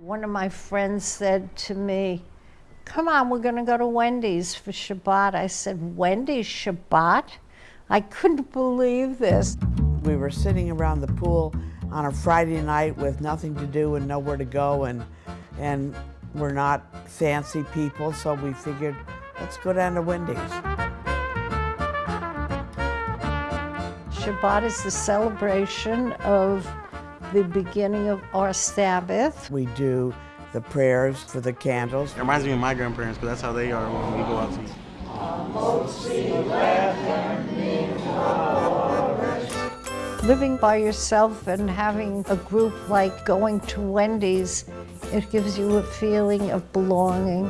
One of my friends said to me, come on, we're gonna go to Wendy's for Shabbat. I said, Wendy's Shabbat? I couldn't believe this. We were sitting around the pool on a Friday night with nothing to do and nowhere to go and, and we're not fancy people, so we figured, let's go down to Wendy's. Shabbat is the celebration of the beginning of our Sabbath. We do the prayers for the candles. It reminds me of my grandparents because that's how they are when we go out to eat. Living by yourself and having a group like going to Wendy's, it gives you a feeling of belonging.